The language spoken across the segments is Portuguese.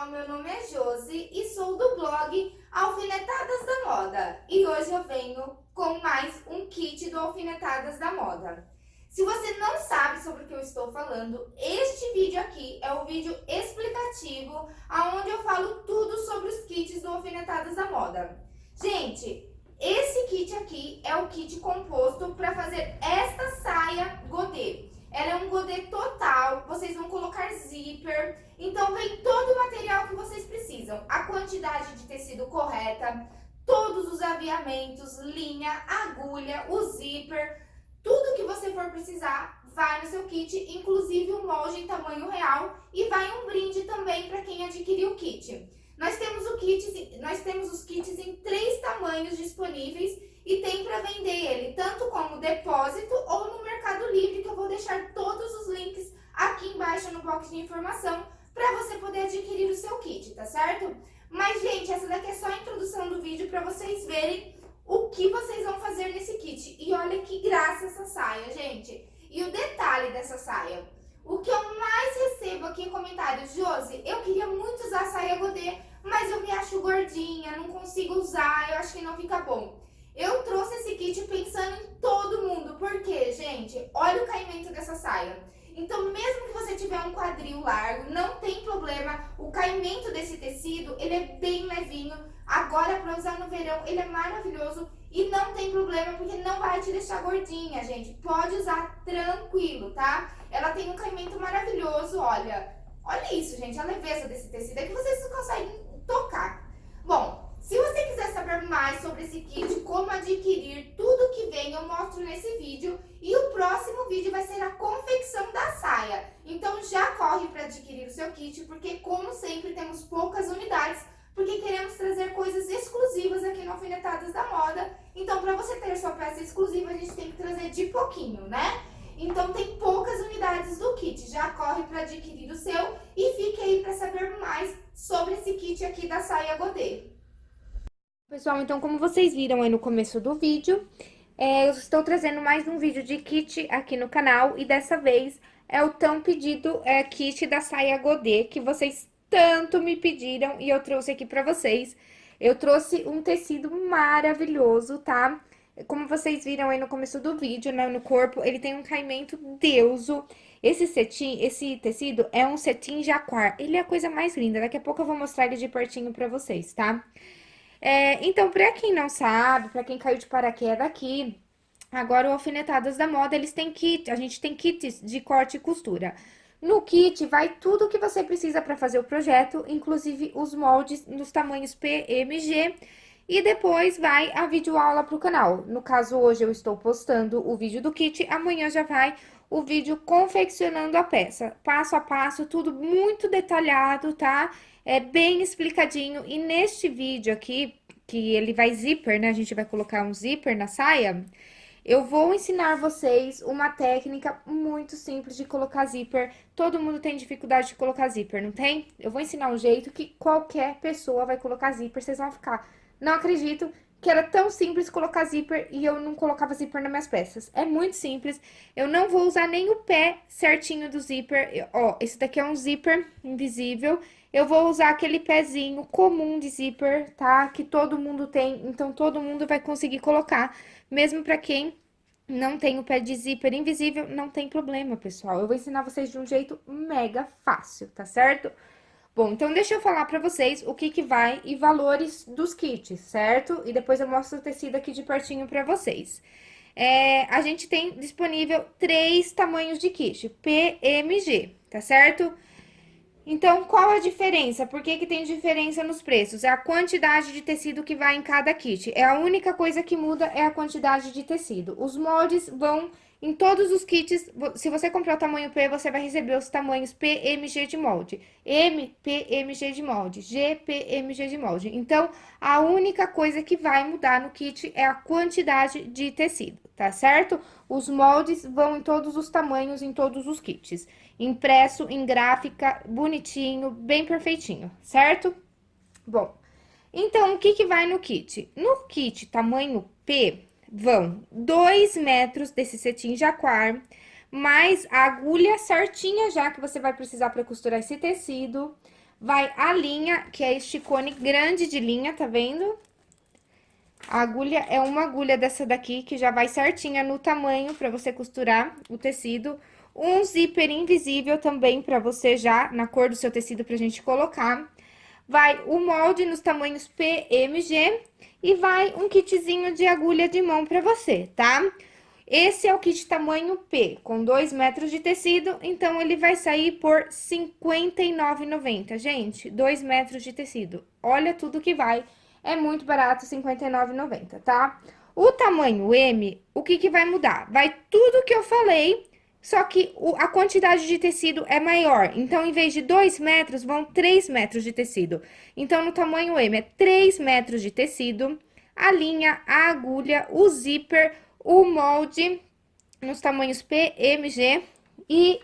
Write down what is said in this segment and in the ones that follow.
canal, meu nome é Josi e sou do blog Alfinetadas da Moda. E hoje eu venho com mais um kit do Alfinetadas da Moda. Se você não sabe sobre o que eu estou falando, este vídeo aqui é o vídeo explicativo, onde eu falo tudo sobre os kits do Alfinetadas da Moda. Gente, esse kit aqui é o kit composto para fazer esta saia godê. Ela é um godê total, vocês vão colocar zíper, então vem todo o material que vocês precisam. A quantidade de tecido correta, todos os aviamentos, linha, agulha, o zíper, tudo que você for precisar vai no seu kit, inclusive o molde em tamanho real e vai um brinde também para quem adquirir o kit. Nós temos, o kit, nós temos os kits em três tamanhos disponíveis e tem para vender ele tanto como depósito ou no Mercado Livre, que eu vou deixar todos os links aqui de informação para você poder adquirir o seu kit, tá certo? Mas, gente, essa daqui é só a introdução do vídeo para vocês verem o que vocês vão fazer nesse kit. E olha que graça essa saia, gente. E o detalhe dessa saia. O que eu mais recebo aqui em comentários, Josi, eu queria muito usar saia godê, mas eu me acho gordinha, não consigo usar, eu acho que não fica bom. Eu trouxe esse kit pensando em todo mundo, porque, gente, olha o caimento dessa saia. Então, mesmo que você tiver um quadril largo, não tem problema, o caimento desse tecido, ele é bem levinho. Agora, para usar no verão, ele é maravilhoso e não tem problema, porque não vai te deixar gordinha, gente. Pode usar tranquilo, tá? Ela tem um caimento maravilhoso, olha. Olha isso, gente, a leveza desse tecido, é que vocês conseguem tocar. Bom, se você quiser saber mais sobre esse kit, como adquirir tudo que vem, eu mostro nesse vídeo. E o próximo vídeo vai ser a confecção da saia. Então já corre para adquirir o seu kit, porque como sempre temos poucas unidades, porque queremos trazer coisas exclusivas aqui no Alfinetadas da Moda. Então para você ter sua peça exclusiva, a gente tem que trazer de pouquinho, né? Então tem poucas unidades do kit, já corre para adquirir o seu e fique aí para saber mais sobre esse kit aqui da saia godê. Pessoal, então como vocês viram aí no começo do vídeo, é, eu estou trazendo mais um vídeo de kit aqui no canal e dessa vez é o tão pedido é, kit da saia godê que vocês tanto me pediram e eu trouxe aqui pra vocês. Eu trouxe um tecido maravilhoso, tá? Como vocês viram aí no começo do vídeo, né, no corpo, ele tem um caimento deuso. Esse cetim, esse tecido é um cetim jaquar, ele é a coisa mais linda, daqui a pouco eu vou mostrar ele de pertinho pra vocês, tá? É, então, pra quem não sabe, pra quem caiu de paraquedas aqui, agora o Alfinetadas da Moda, eles têm kit, a gente tem kits de corte e costura. No kit vai tudo o que você precisa para fazer o projeto, inclusive os moldes nos tamanhos PMG, e depois vai a videoaula para o canal. No caso, hoje eu estou postando o vídeo do kit, amanhã já vai o vídeo confeccionando a peça, passo a passo, tudo muito detalhado, tá? É bem explicadinho, e neste vídeo aqui, que ele vai zíper, né? A gente vai colocar um zíper na saia, eu vou ensinar vocês uma técnica muito simples de colocar zíper. Todo mundo tem dificuldade de colocar zíper, não tem? Eu vou ensinar um jeito que qualquer pessoa vai colocar zíper, vocês vão ficar... Não acredito que era tão simples colocar zíper e eu não colocava zíper nas minhas peças. É muito simples, eu não vou usar nem o pé certinho do zíper. Ó, esse daqui é um zíper invisível. Eu vou usar aquele pezinho comum de zíper, tá? Que todo mundo tem, então todo mundo vai conseguir colocar. Mesmo pra quem não tem o pé de zíper invisível, não tem problema, pessoal. Eu vou ensinar vocês de um jeito mega fácil, tá certo? Bom, então deixa eu falar pra vocês o que que vai e valores dos kits, certo? E depois eu mostro o tecido aqui de pertinho pra vocês. É, a gente tem disponível três tamanhos de kit, PMG, tá certo? Então, qual a diferença? Por que que tem diferença nos preços? É a quantidade de tecido que vai em cada kit. É a única coisa que muda é a quantidade de tecido. Os moldes vão em todos os kits, se você comprar o tamanho P, você vai receber os tamanhos PMG de molde, M, PMG de molde, G, PMG de molde. Então, a única coisa que vai mudar no kit é a quantidade de tecido, tá certo? Os moldes vão em todos os tamanhos, em todos os kits. Impresso em gráfica, bonitinho, bem perfeitinho, certo? Bom, então, o que que vai no kit? No kit tamanho P, vão 2 metros desse cetim jaquar, mais a agulha certinha já que você vai precisar para costurar esse tecido, vai a linha, que é este cone grande de linha, tá vendo? A agulha é uma agulha dessa daqui, que já vai certinha no tamanho pra você costurar o tecido. Um zíper invisível também pra você já, na cor do seu tecido, pra gente colocar. Vai o molde nos tamanhos PMG e vai um kitzinho de agulha de mão pra você, tá? Esse é o kit tamanho P, com 2 metros de tecido, então ele vai sair por R$ 59,90. Gente, 2 metros de tecido. Olha tudo que vai, é muito barato, R$ 59,90, tá? O tamanho M, o que que vai mudar? Vai tudo que eu falei, só que o, a quantidade de tecido é maior. Então, em vez de 2 metros, vão 3 metros de tecido. Então, no tamanho M é 3 metros de tecido, a linha, a agulha, o zíper, o molde nos tamanhos P, M, G e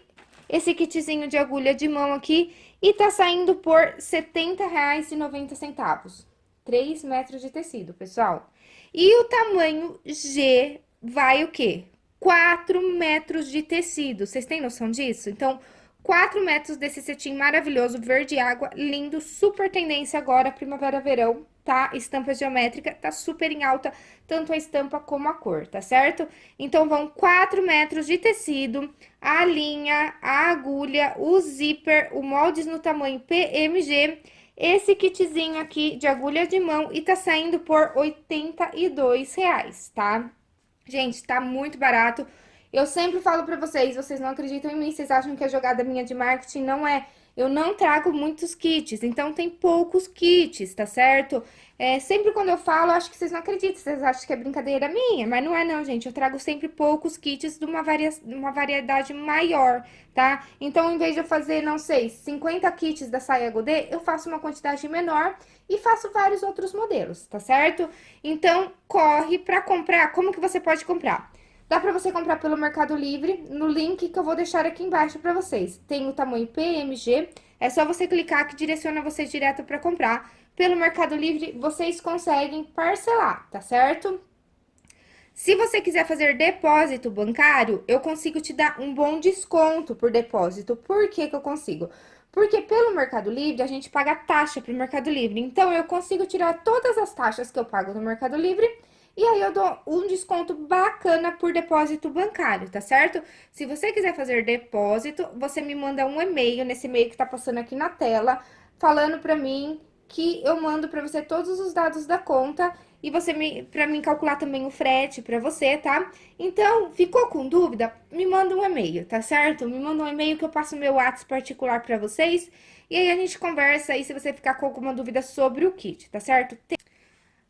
esse kitzinho de agulha de mão aqui e tá saindo por R$ 70,90. 3 metros de tecido, pessoal. E o tamanho G vai o quê? 4 metros de tecido. Vocês têm noção disso? Então, 4 metros desse cetim maravilhoso, verde água, lindo, super tendência agora, primavera-verão, tá? Estampa geométrica, tá super em alta, tanto a estampa como a cor, tá certo? Então, vão 4 metros de tecido, a linha, a agulha, o zíper, o moldes no tamanho PMG, esse kitzinho aqui de agulha de mão e tá saindo por 82 reais, tá? Gente, tá muito barato. Eu sempre falo pra vocês, vocês não acreditam em mim, vocês acham que a jogada minha de marketing não é eu não trago muitos kits, então tem poucos kits, tá certo? É, sempre quando eu falo, acho que vocês não acreditam, vocês acham que é brincadeira minha, mas não é não, gente. Eu trago sempre poucos kits de uma, varia uma variedade maior, tá? Então, em vez de eu fazer, não sei, 50 kits da saia godê, eu faço uma quantidade menor e faço vários outros modelos, tá certo? Então, corre pra comprar. Como que você pode comprar? Dá pra você comprar pelo Mercado Livre, no link que eu vou deixar aqui embaixo pra vocês. Tem o tamanho PMG, é só você clicar que direciona você direto pra comprar. Pelo Mercado Livre, vocês conseguem parcelar, tá certo? Se você quiser fazer depósito bancário, eu consigo te dar um bom desconto por depósito. Por que que eu consigo? Porque pelo Mercado Livre, a gente paga taxa pro Mercado Livre. Então, eu consigo tirar todas as taxas que eu pago no Mercado Livre e aí eu dou um desconto bacana por depósito bancário, tá certo? Se você quiser fazer depósito, você me manda um e-mail, nesse e-mail que tá passando aqui na tela, falando pra mim que eu mando pra você todos os dados da conta e você me, pra mim calcular também o frete pra você, tá? Então, ficou com dúvida? Me manda um e-mail, tá certo? Me manda um e-mail que eu passo meu WhatsApp particular pra vocês e aí a gente conversa aí se você ficar com alguma dúvida sobre o kit, tá certo? Tem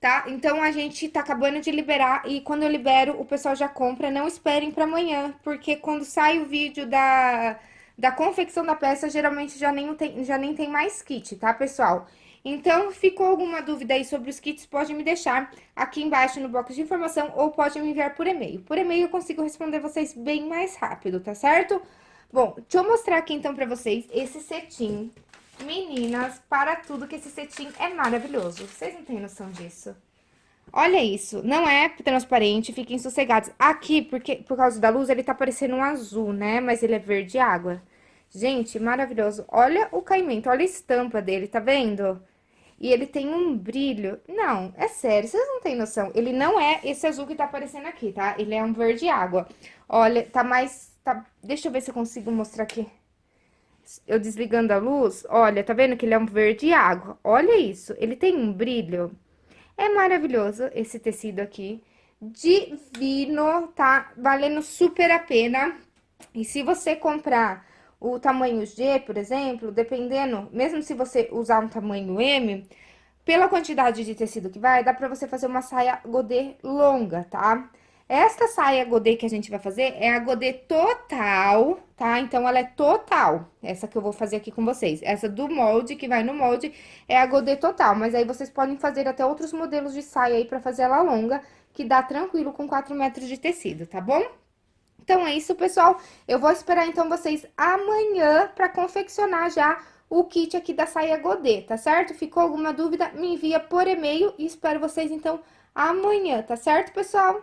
tá? Então, a gente tá acabando de liberar e quando eu libero, o pessoal já compra. Não esperem pra amanhã, porque quando sai o vídeo da, da confecção da peça, geralmente já nem, tem, já nem tem mais kit, tá, pessoal? Então, ficou alguma dúvida aí sobre os kits, pode me deixar aqui embaixo no box de informação ou pode me enviar por e-mail. Por e-mail eu consigo responder vocês bem mais rápido, tá certo? Bom, deixa eu mostrar aqui então pra vocês esse cetim Meninas, para tudo que esse cetim é maravilhoso. Vocês não têm noção disso. Olha isso, não é transparente, fiquem sossegados. Aqui, porque por causa da luz, ele tá parecendo um azul, né? Mas ele é verde água. Gente, maravilhoso. Olha o caimento, olha a estampa dele, tá vendo? E ele tem um brilho. Não, é sério, vocês não têm noção. Ele não é esse azul que tá aparecendo aqui, tá? Ele é um verde água. Olha, tá mais... Tá... Deixa eu ver se eu consigo mostrar aqui eu desligando a luz, olha, tá vendo que ele é um verde água? Olha isso, ele tem um brilho. É maravilhoso esse tecido aqui. Divino, tá? Valendo super a pena. E se você comprar o tamanho G, por exemplo, dependendo, mesmo se você usar um tamanho M, pela quantidade de tecido que vai, dá pra você fazer uma saia godê longa, tá? Esta saia godê que a gente vai fazer é a godê total, tá? Então, ela é total, essa que eu vou fazer aqui com vocês. Essa do molde, que vai no molde, é a godê total. Mas aí, vocês podem fazer até outros modelos de saia aí pra fazer ela longa, que dá tranquilo com 4 metros de tecido, tá bom? Então, é isso, pessoal. Eu vou esperar, então, vocês amanhã pra confeccionar já o kit aqui da saia godê, tá certo? Ficou alguma dúvida? Me envia por e-mail e espero vocês, então, amanhã, tá certo, pessoal?